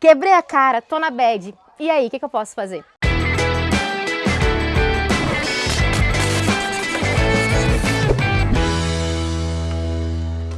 Quebrei a cara, tô na bad. E aí, o que, que eu posso fazer?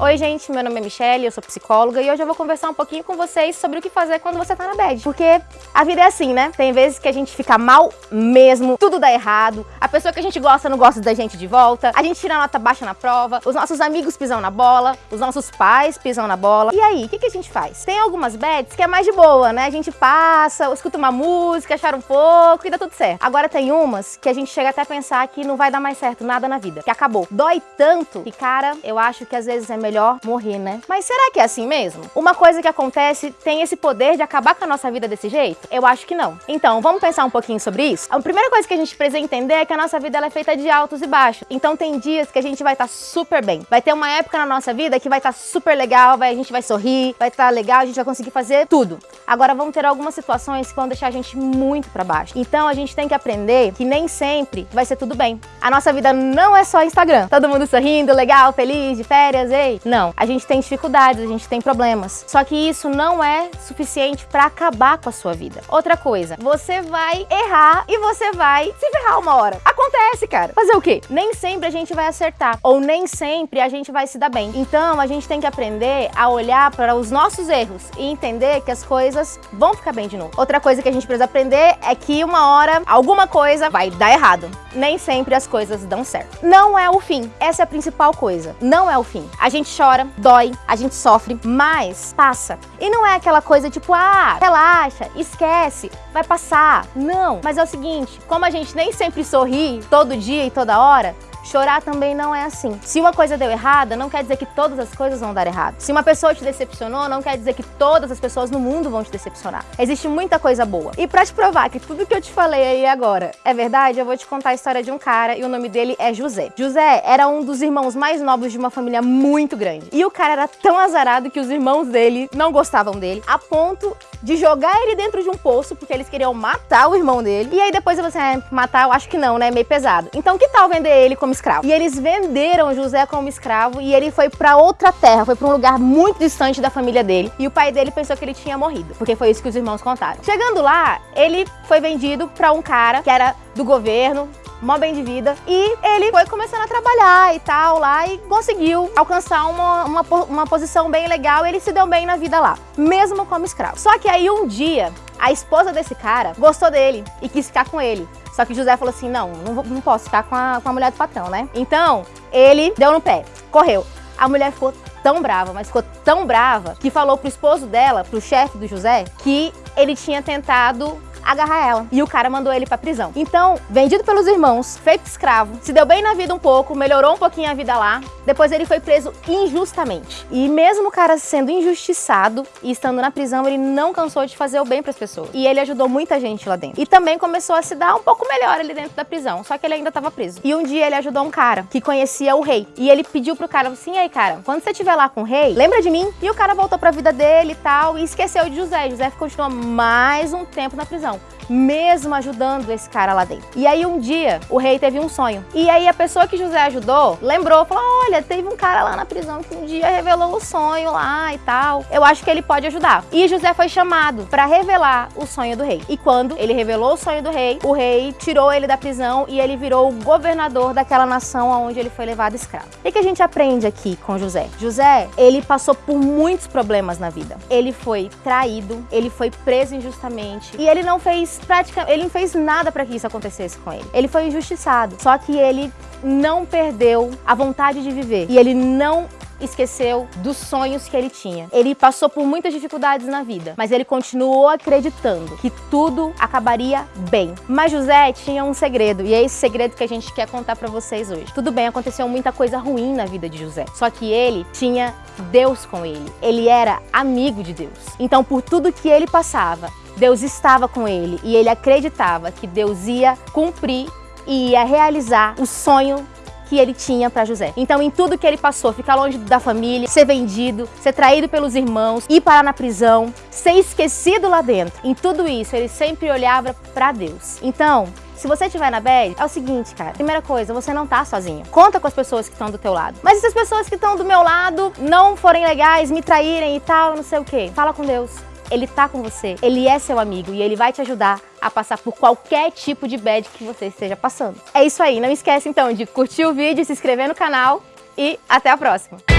Oi gente, meu nome é Michelle, eu sou psicóloga e hoje eu vou conversar um pouquinho com vocês sobre o que fazer quando você tá na bad. Porque a vida é assim, né? Tem vezes que a gente fica mal mesmo, tudo dá errado, a pessoa que a gente gosta não gosta da gente de volta, a gente tira nota baixa na prova, os nossos amigos pisam na bola, os nossos pais pisam na bola. E aí, o que, que a gente faz? Tem algumas bads que é mais de boa, né? A gente passa, escuta uma música, chora um pouco e dá tudo certo. Agora tem umas que a gente chega até a pensar que não vai dar mais certo nada na vida, que acabou. Dói tanto que, cara, eu acho que às vezes é melhor melhor morrer, né? Mas será que é assim mesmo? Uma coisa que acontece tem esse poder de acabar com a nossa vida desse jeito? Eu acho que não. Então, vamos pensar um pouquinho sobre isso? A primeira coisa que a gente precisa entender é que a nossa vida é feita de altos e baixos. Então tem dias que a gente vai estar tá super bem. Vai ter uma época na nossa vida que vai estar tá super legal, vai, a gente vai sorrir, vai estar tá legal, a gente vai conseguir fazer tudo. Agora vão ter algumas situações que vão deixar a gente muito para baixo. Então a gente tem que aprender que nem sempre vai ser tudo bem. A nossa vida não é só Instagram. Todo mundo sorrindo, legal, feliz, de férias, ei. Não, a gente tem dificuldades, a gente tem problemas. Só que isso não é suficiente para acabar com a sua vida. Outra coisa, você vai errar e você vai se ferrar uma hora. Acontece, cara. Fazer o quê? Nem sempre a gente vai acertar ou nem sempre a gente vai se dar bem. Então, a gente tem que aprender a olhar para os nossos erros e entender que as coisas vão ficar bem de novo. Outra coisa que a gente precisa aprender é que uma hora alguma coisa vai dar errado. Nem sempre as coisas dão certo. Não é o fim. Essa é a principal coisa. Não é o fim. A gente chora, dói, a gente sofre, mas passa. E não é aquela coisa tipo, ah, relaxa, esquece, vai passar. Não, mas é o seguinte, como a gente nem sempre sorri todo dia e toda hora, Chorar também não é assim. Se uma coisa deu errada, não quer dizer que todas as coisas vão dar errado. Se uma pessoa te decepcionou, não quer dizer que todas as pessoas no mundo vão te decepcionar. Existe muita coisa boa. E pra te provar que tudo que eu te falei aí agora é verdade, eu vou te contar a história de um cara e o nome dele é José. José era um dos irmãos mais novos de uma família muito grande. E o cara era tão azarado que os irmãos dele não gostavam dele, a ponto de jogar ele dentro de um poço, porque eles queriam matar o irmão dele. E aí depois você, é, matar, eu acho que não, né? Meio pesado. Então que tal vender ele como escravo? E eles venderam José como escravo e ele foi para outra terra, foi para um lugar muito distante da família dele. E o pai dele pensou que ele tinha morrido, porque foi isso que os irmãos contaram. Chegando lá, ele foi vendido para um cara que era do governo, mó bem de vida. E ele foi começando a trabalhar e tal lá e conseguiu alcançar uma, uma, uma posição bem legal ele se deu bem na vida lá, mesmo como escravo. Só que aí um dia, a esposa desse cara gostou dele e quis ficar com ele. Só que José falou assim, não, não, não posso ficar com a, com a mulher do patrão, né? Então, ele deu no pé, correu. A mulher ficou tão brava, mas ficou tão brava, que falou pro esposo dela, pro chefe do José, que ele tinha tentado agarrar ela. E o cara mandou ele pra prisão. Então, vendido pelos irmãos, feito escravo, se deu bem na vida um pouco, melhorou um pouquinho a vida lá, depois ele foi preso injustamente. E mesmo o cara sendo injustiçado e estando na prisão, ele não cansou de fazer o bem pras pessoas. E ele ajudou muita gente lá dentro. E também começou a se dar um pouco melhor ali dentro da prisão, só que ele ainda estava preso. E um dia ele ajudou um cara que conhecia o rei. E ele pediu pro cara, assim, aí cara, quando você estiver lá com o rei, lembra de mim? E o cara voltou pra vida dele e tal, e esqueceu de José. José continuou mais um tempo na prisão não. Mesmo ajudando esse cara lá dentro. E aí um dia o rei teve um sonho. E aí a pessoa que José ajudou lembrou, falou: olha, teve um cara lá na prisão que um dia revelou o sonho lá e tal. Eu acho que ele pode ajudar. E José foi chamado para revelar o sonho do rei. E quando ele revelou o sonho do rei, o rei tirou ele da prisão e ele virou o governador daquela nação onde ele foi levado escravo. O que a gente aprende aqui com José? José, ele passou por muitos problemas na vida. Ele foi traído, ele foi preso injustamente e ele não fez praticamente, ele não fez nada para que isso acontecesse com ele. Ele foi injustiçado, só que ele não perdeu a vontade de viver e ele não esqueceu dos sonhos que ele tinha. Ele passou por muitas dificuldades na vida, mas ele continuou acreditando que tudo acabaria bem. Mas José tinha um segredo, e é esse segredo que a gente quer contar para vocês hoje. Tudo bem, aconteceu muita coisa ruim na vida de José, só que ele tinha Deus com ele. Ele era amigo de Deus. Então, por tudo que ele passava, Deus estava com ele e ele acreditava que Deus ia cumprir e ia realizar o sonho que ele tinha para José. Então, em tudo que ele passou, ficar longe da família, ser vendido, ser traído pelos irmãos, ir parar na prisão, ser esquecido lá dentro, em tudo isso, ele sempre olhava para Deus. Então, se você estiver na bad, é o seguinte, cara. Primeira coisa, você não tá sozinho. Conta com as pessoas que estão do teu lado. Mas se as pessoas que estão do meu lado não forem legais, me traírem e tal, não sei o quê, fala com Deus ele tá com você, ele é seu amigo e ele vai te ajudar a passar por qualquer tipo de bad que você esteja passando. É isso aí, não esquece então de curtir o vídeo, se inscrever no canal e até a próxima!